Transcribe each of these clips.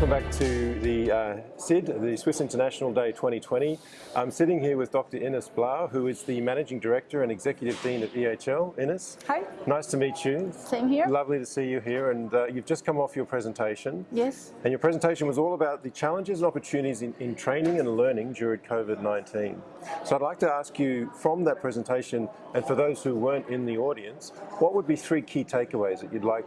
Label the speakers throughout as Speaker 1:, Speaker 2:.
Speaker 1: welcome back to the uh, SID, the Swiss International Day 2020. I'm sitting here with Dr. Ines Blal, who is the Managing Director and Executive Dean at EHL. Ines?
Speaker 2: Hi.
Speaker 1: Nice to meet you.
Speaker 2: Same here.
Speaker 1: Lovely to see you here, and uh, you've just come off your presentation.
Speaker 2: Yes.
Speaker 1: And your presentation was all about the challenges and opportunities in, in training and learning during COVID-19. So I'd like to ask you from that presentation, and for those who weren't in the audience, what would be three key takeaways that you'd like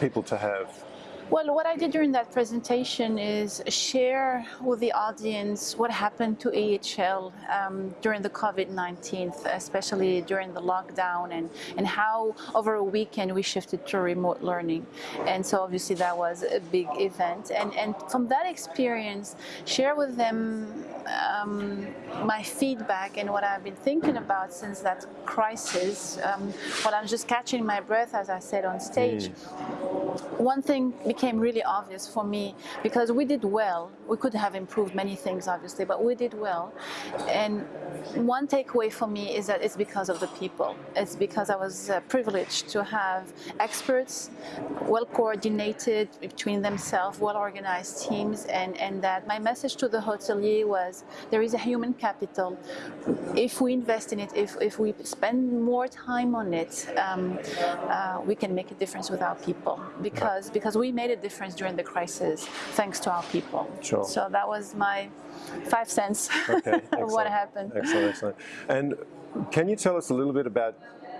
Speaker 1: people to have?
Speaker 2: Well, what I did during that presentation is share with the audience what happened to EHL um, during the COVID-19, especially during the lockdown, and, and how over a weekend we shifted to remote learning. And so obviously that was a big event. And, and from that experience, share with them um, my feedback and what I've been thinking about since that crisis. Um, while I'm just catching my breath, as I said on stage. Mm. One thing became really obvious for me because we did well. We could have improved many things, obviously, but we did well. And one takeaway for me is that it's because of the people. It's because I was uh, privileged to have experts, well coordinated between themselves, well organized teams, and, and that my message to the hotelier was there is a human capital. If we invest in it, if, if we spend more time on it, um, uh, we can make a difference with our people because, because we made a difference during the crisis thanks to our people.
Speaker 1: Sure.
Speaker 2: So that was my five cents okay, of what happened.
Speaker 1: Excellent, excellent. And can you tell us a little bit about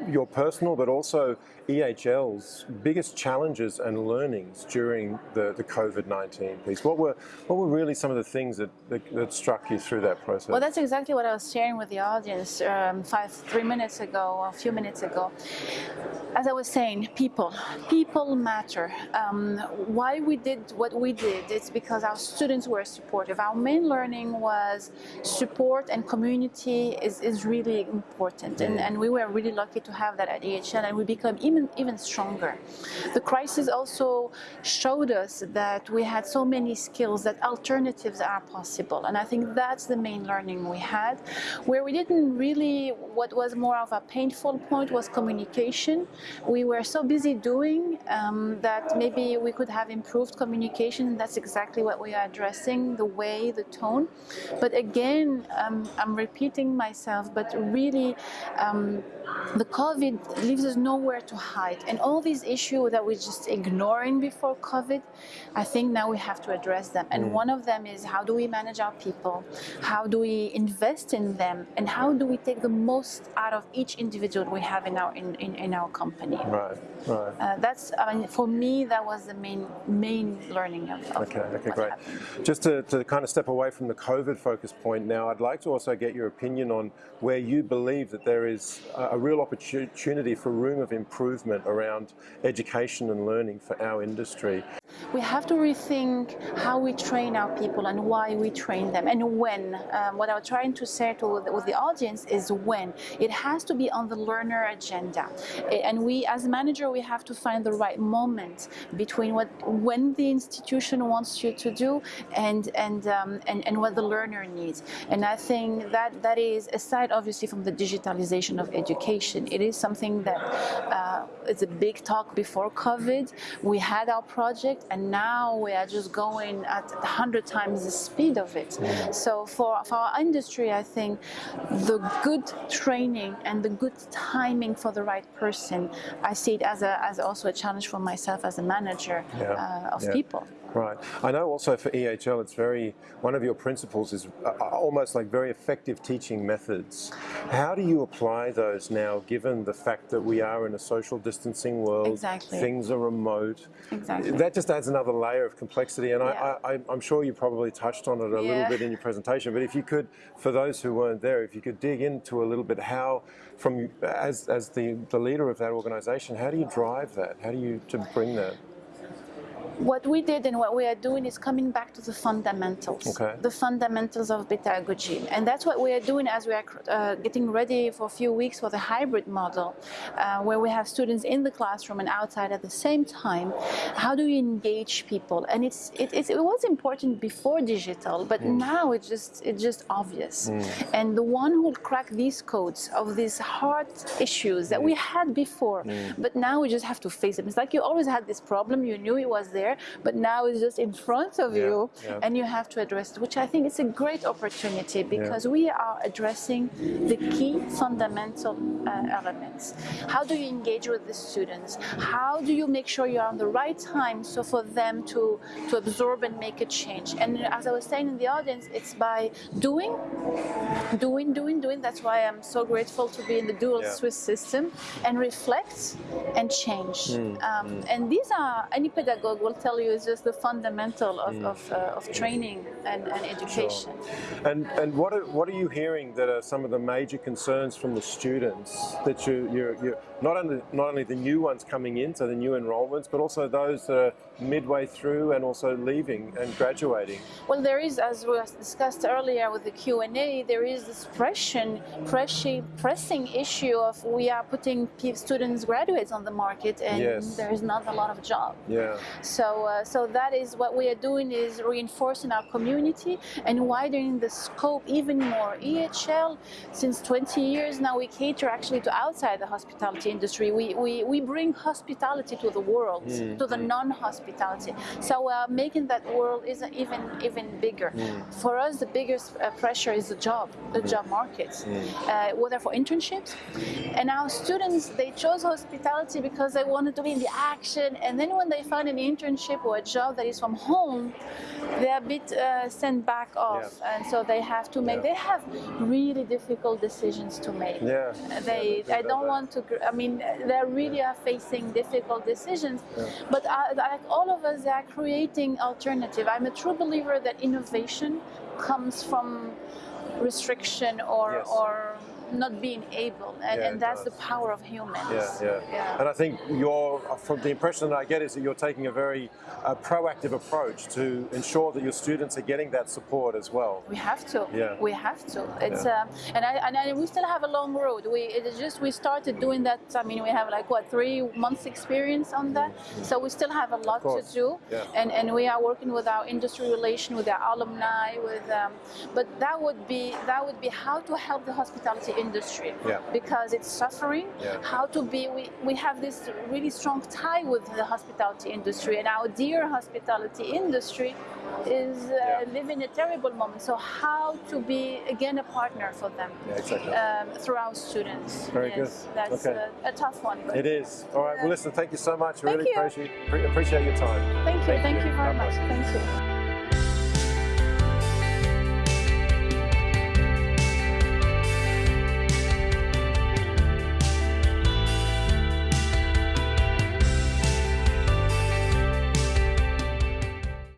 Speaker 1: your personal but also EHL's biggest challenges and learnings during the, the COVID-19 piece? What were, what were really some of the things that, that, that, struck you through that process?
Speaker 2: Well, that's exactly what I was sharing with the audience um, five, three minutes ago, a few minutes ago. As I was saying, people. People matter. Um, why we did what we did, it's because our students were supportive. Our main learning was support and community is, is really important. And, and we were really lucky to have that at EHL and we become even, even stronger. The crisis also showed us that we had so many skills that alternatives are possible. And I think that's the main learning we had, where we didn't really, what was more of a painful point was communication. We were so busy doing um, that maybe we could have improved communication. and That's exactly what we are addressing, the way, the tone. But again, um, I'm repeating myself, but really um, the COVID leaves us nowhere to hide. And all these issues that we're just ignoring before COVID, I think now we have to address them. And mm. one of them is how do we manage our people? How do we invest in them? And how do we take the most out of each individual we have in our in, in, in our company?
Speaker 1: Right, right.
Speaker 2: Uh, that's, I mean, for me, that was the main main learning of, of
Speaker 1: Okay, okay, great. Happened. Just to, to kind of step away from the COVID focus point now, I'd like to also get your opinion on where you believe that there is a real opportunity for room of improvement around education and learning for our industry.
Speaker 2: We have to rethink how we train our people and why we train them and when. Um, what I'm trying to say to with the audience is when. It has to be on the learner agenda. And we, as manager, we have to find the right moment between what when the institution wants you to do and and um, and, and what the learner needs. And I think that that is aside, obviously, from the digitalization of education, it is something that uh, is a big talk before COVID. We had our project and now we are just going at 100 times the speed of it. So for, for our industry, I think the good training and the good timing for the right person, I see it as, a, as also a challenge for myself as a manager yeah. uh, of yeah. people.
Speaker 1: Right. I know also for EHL, it's very, one of your principles is uh, uh, almost like very effective teaching methods. How do you apply those now, given the fact that we are in a social distancing world,
Speaker 2: exactly.
Speaker 1: things are remote?
Speaker 2: Exactly.
Speaker 1: That just adds another layer of complexity, and yeah. I, am sure you probably touched on it a yeah. little bit in your presentation, but if you could, for those who weren't there, if you could dig into a little bit how, from as, as the, the leader of that organization, how do you drive that? How do you to bring that?
Speaker 2: What we did and what we are doing is coming back to the fundamentals,
Speaker 1: okay.
Speaker 2: the fundamentals of pedagogy. And that's what we are doing as we are uh, getting ready for a few weeks for the hybrid model, uh, where we have students in the classroom and outside at the same time. How do we engage people? And it's, it, it's, it was important before digital, but mm. now it's just, it's just obvious. Mm. And the one who will crack these codes of these hard issues that mm. we had before, mm. but now we just have to face them. It's like you always had this problem, you knew it was there, there, but now it's just in front of
Speaker 1: Yeah,
Speaker 2: you,
Speaker 1: yeah.
Speaker 2: and you have to address it, which I think is a great opportunity because we are addressing the key fundamental uh, elements. How do you engage with the students? How do you make sure you're on the right time so for them to, to absorb and make a change? And as I was saying in the audience, it's by doing, doing, doing, doing. That's why I'm so grateful to be in the dual
Speaker 1: Yeah.
Speaker 2: Swiss system and reflect and change.
Speaker 1: Hmm,
Speaker 2: Um, and these are, any pedagogue will tell you, is just the fundamental of,
Speaker 1: Hmm.
Speaker 2: of, uh, of training and, and education.
Speaker 1: And and what are, what are you hearing that are some of the major concerns from the students that you you're, you're not only not only the new ones coming in, so the new enrollments, but also those that are midway through and also leaving and graduating.
Speaker 2: Well, there is, as we discussed earlier with the Q and A, there is this pressing, pressing, pressing issue of we are putting students, graduates on the market, and
Speaker 1: Yes.
Speaker 2: there is not a lot of job.
Speaker 1: Yeah.
Speaker 2: So, uh, so that is what we are doing is reinforcing our community and widening the scope even more. EHL, since 20 years now, we cater actually to outside the hospitality industry. We, we, we bring hospitality to the world, to the non-hospitality. So, uh, making that world is even even bigger. For us, the biggest uh, pressure is the job, the job market, uh, whether for internships. And our students, they chose hospitality because they wanted to be in the action. And then when they find an internship or a job that is from home, they're a bit uh, sent back off.
Speaker 1: Yeah.
Speaker 2: And so they have to make,
Speaker 1: Yeah.
Speaker 2: they have really difficult decisions to make.
Speaker 1: Yeah.
Speaker 2: Uh, They,
Speaker 1: Yeah,
Speaker 2: I don't want to, I mean, they really are facing difficult decisions. But uh, like all of us, they are creating alternative. I'm a true believer that innovation comes from restriction or,
Speaker 1: Yes.
Speaker 2: or not being able. And,
Speaker 1: Yeah,
Speaker 2: and that's the power of humans.
Speaker 1: Yeah, yeah,
Speaker 2: Yeah.
Speaker 1: And I think you're, from the impression that I get is that you're taking a very uh, proactive approach to ensure that your students are getting that support as well.
Speaker 2: We have to.
Speaker 1: Yeah.
Speaker 2: We have to. It's um, and I and I, we still have a long road. We it is just we started doing that. I mean, we have like what three months experience on that. So we still have a lot to do.
Speaker 1: Yeah.
Speaker 2: And and we are working with our industry relation, with our alumni, with um, but that would be that would be how to help the hospitality industry.
Speaker 1: Yeah.
Speaker 2: Because it's suffering.
Speaker 1: Yeah.
Speaker 2: How to be we, we have this really strong tie with the hospitality industry and our dear hospitality industry is uh, living a terrible moment. So how to be again a partner for them
Speaker 1: exactly.
Speaker 2: um, through our students?
Speaker 1: Very
Speaker 2: yes,
Speaker 1: good.
Speaker 2: That's
Speaker 1: Okay.
Speaker 2: a, a tough one.
Speaker 1: It is. All right. Well, listen. Thank you so much.
Speaker 2: Thank
Speaker 1: really
Speaker 2: you.
Speaker 1: appreciate appreciate your time.
Speaker 2: Thank you.
Speaker 1: Thank
Speaker 2: Thank
Speaker 1: you.
Speaker 2: you very
Speaker 1: God
Speaker 2: much.
Speaker 1: bless.
Speaker 2: Thank you.